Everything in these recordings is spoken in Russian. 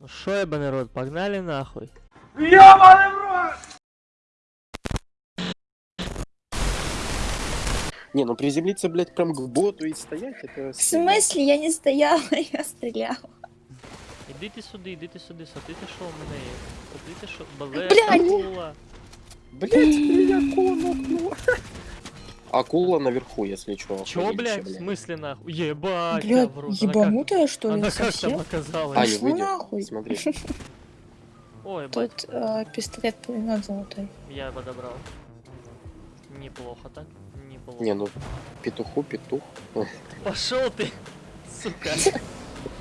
Ну шо, еба народ, погнали нахуй. Не, ну приземлиться, блядь, прям к боту и стоять, это... В смысле? Я не стояла, я стреляла. Ідите сюди, ідите сюди, смотрите, що у мене є. Смотрите, що... Бле, Блядь. акула. Блядь, меня акула нокнула. Акула наверху, если что. Чё, охуенче, блядь, в смысле нахуй? Ебать, Блядь, я в рот. Она как- ебанутая что ли, Она как там совсем? оказалась? Ай, Пошла нахуй. Смотри. Ой, Тут э, пистолет пулемет золотой. я подобрал. Неплохо так, неплохо. Не, ну, петуху, петух. Пошел ты, сука.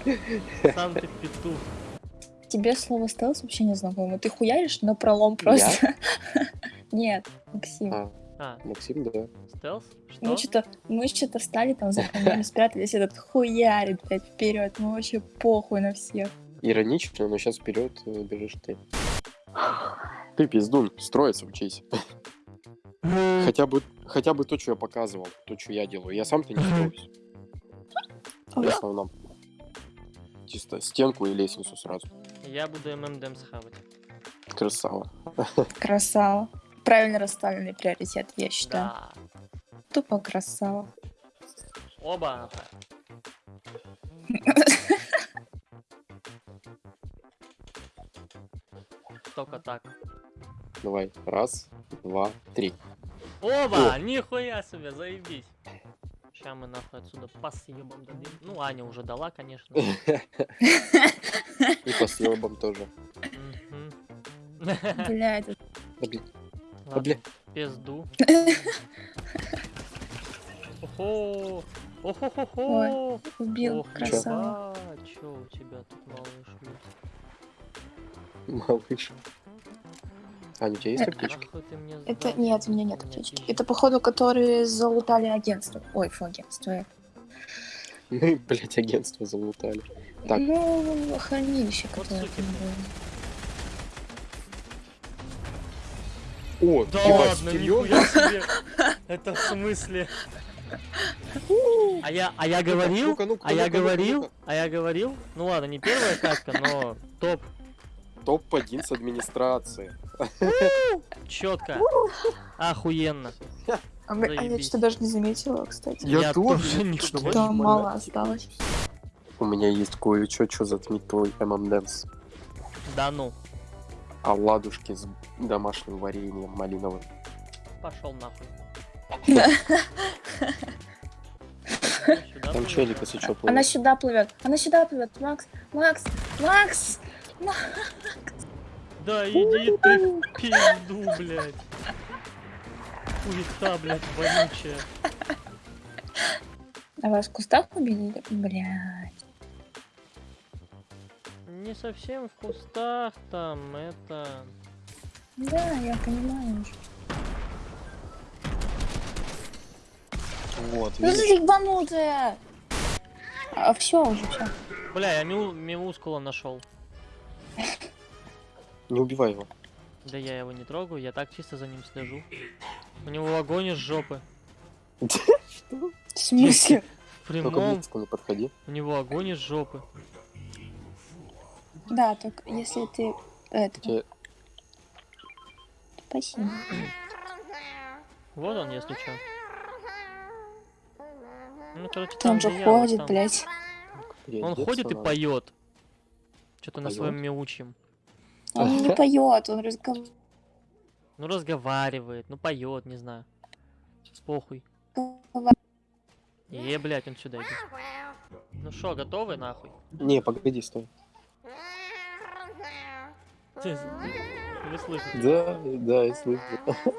Сам ты петух. Тебе слово стелс вообще не знакомо. Ты хуяришь на пролом просто. Нет, Максим. А, Максим, да. стелс? Что? Мы что-то, мы что-то встали там за камнями, спрятались, этот хуярит, блядь, вперед. Мы вообще похуй на всех. Иронично, но сейчас вперед э, бежишь ты. Ты пиздун, строиться учись. Хотя бы, хотя бы то, что я показывал, то, что я делаю. Я сам-то не строюсь. В основном. Чисто стенку и лестницу сразу. Я буду ММДМ схавать. Красава. Красава. Правильно расставленный приоритет, я считаю. Да. Тупо красава. Оба. Только так. Давай. Раз, два, три. Оба! Нихуя себе, заебись. Сейчас мы нахуй отсюда по съебам дадим. Ну, Аня уже дала, конечно. И по съебам тоже. Бля, это Ладно, бля. Пизду. Охо! Охо-хо-хо! убил, красава. ебать, чё у тебя тут малыш? Малыш. Аня, у тебя есть аптечки? Это нет, у меня нет аптечки. Это, походу, которые залутали агентство. Ой, фу, агентство. э. Мы, блядь, агентство залутали. Так. Ну, хранилище, которое там было. О, Да ладно, нихуя себе. Это в смысле? А я, а я говорил, Ну-ка, ну-ка, а я говорил, а я говорил, ну ладно, не первая катка, но топ, Топ-1 с администрации. четко, охуенно. А, а я что-то даже не заметила, кстати. Я тоже не что-то понял. Там очень мало осталось. У меня есть кое-что, что затмит твой ММДэнс. Да ну, Оладушки с домашним вареньем малиновым. пошел нахуй. Там плывет. челик, если что, Она плывет. сюда плывет. Она сюда плывет. Макс, Макс, Макс! Да иди ты в пизду, блядь. Хуета, блядь, вонючая. А вас в кустах убили? Блядь. Не совсем в кустах там, это... Да, я понимаю уже. Вот, Ну видишь? ты ебанутая! А все уже, все. Бля, я мю- мимускула нашел. Не убивай его. Да я его не трогаю, я так чисто за ним слежу. У него огонь из жопы. Что? В смысле? В Только прямом, не подходи. у него огонь из жопы. Да, только если ты... Это... Спасибо. Вот он, если что. Ну, короче, Там где же я, ходит, там. блядь. Он ходит и поет. Что-то на своем мяучим. Он не поет, он разговаривает. Ну, разговаривает, ну, поет, не знаю. С похуй. Е, блядь, он сюда идет. Ну что, готовы, нахуй? Не, погоди, стой. Вы слышите? Да, да, я слышу.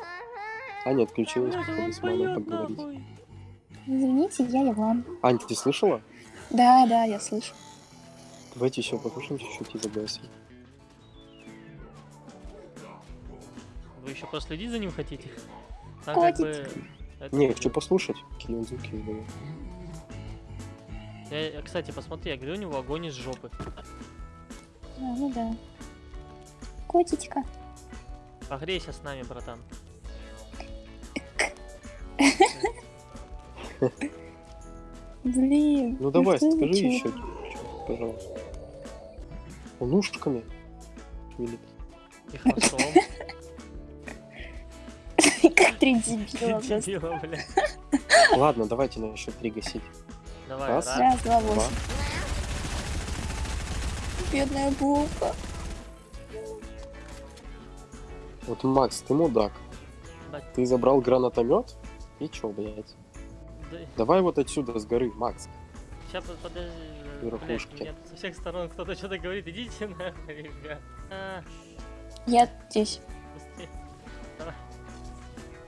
Аня отключилась, походу, с мамой поговорить. Извините, я Иван. Ань, ты слышала? Да, да, я слышу. Давайте еще покушаем чуть-чуть и загаси. Вы еще проследить за ним хотите? Там Котик. как бы... это- Не, хочу послушать, какие он звуки издает. Я, я, кстати, посмотри, я говорю, у него огонь из жопы. А, ну да. Котичка. Погрейся с нами, братан. Блин. Ну давай, скажи еще, пожалуйста. Он ушками. шевелит. И хвостом. Как три дебила. Дебила, бля. Ладно, давайте на счет три гасить. Давай, Раз. раз. Два. восемь. Бедная булка. Вот, Макс, ты мудак. Да. Ты забрал гранатомет? И чё, блядь? Да, Давай вот отсюда с горы, Макс. Сейчас подожди. Верхушки. Блядь, меня со всех сторон кто-то что-то говорит. Идите нахуй, ребят. А, Я здесь.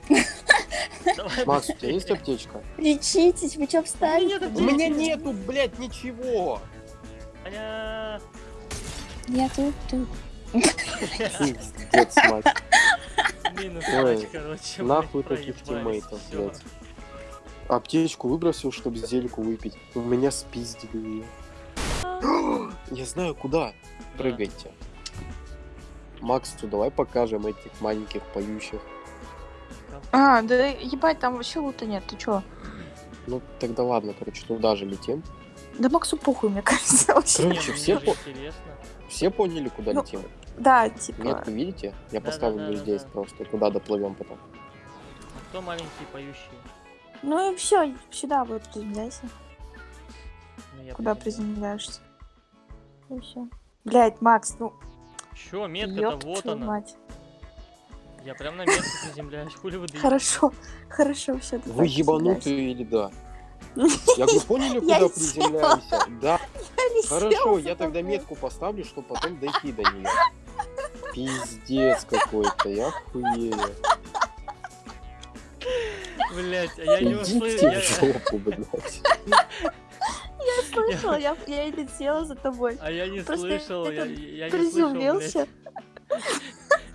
Давай. Макс, у тебя есть аптечка? Лечитесь, вы чё встали? У меня нету, блядь, ничего! Я тут, тут. Пиздец, мать. Минус Ой, короче. Нахуй таких тиммейтов, блядь. Аптечку выбросил, чтобы зельку выпить. У меня спиздили ее. Я знаю, куда. Да. Прыгайте. Максу, давай покажем этих маленьких поющих. А, да ебать, там вообще лута нет, ты чё? Ну, тогда ладно, короче, туда же летим. Да Максу похуй, мне кажется, вообще. Короче, ну, все по-. Все поняли, куда Ну, летим? Да, типа. Метку видите? Я Да, поставлю да, да, здесь да. просто. Куда доплывем потом. А кто маленький поющий? Ну и все, сюда вот приземляйся. Ну, Куда приземляешься? И все. Блять, Макс, ну, Чё, метка-то вот она. мать. Я прям на метку приземляюсь. Хули вы? Хорошо, хорошо, все. Вы ебанутые или да? Я говорю, поняли, Я куда приземляемся? Да. Хорошо, я тогда метку поставлю, чтобы потом дойти до нее. Пиздец какой-то, я хуею. Блять, а я не услышал. в жопу, блядь. Слышала, я, я и летела за тобой. А я не Просто слышал, я, я не слышал, Приземлился.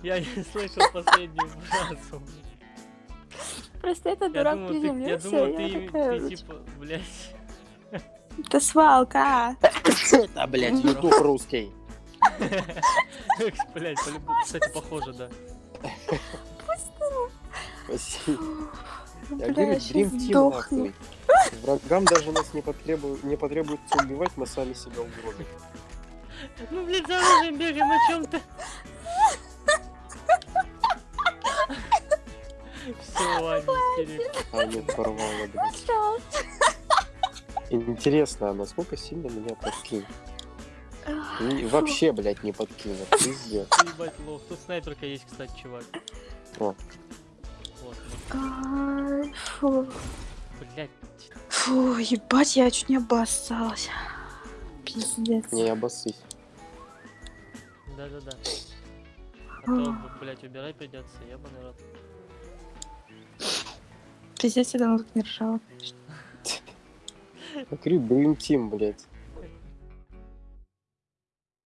Блядь. Я не слышал последнюю фразу. Просто этот Я дурак ты, я приземлился, думал, ты, я такая, ты типа, блядь. Это свалка. Это, блядь, ютуб русский. Блять, по-любому, кстати, похоже, да. Спасибо. Я говорю, Dream Team нахуй. Врагам даже нас не, потребует, не потребуется убивать, мы сами себя угробим. Ну, блядь, за оружием бегаем о чем-то. Все. А блядь. Интересно, а насколько сильно меня подкинет? И вообще, блядь, не подкинет. Пиздец. Ебать, лох. Тут снайперка есть, кстати, чувак. О. Фу. блядь. Фу, ебать, я чуть не обоссалась. Пиздец. Не обоссысь. Да-да-да. А то, блядь, убирать придется, ебаный рот. Пиздец, я давно тут не ржала. Я говорю, Dream Team, блядь.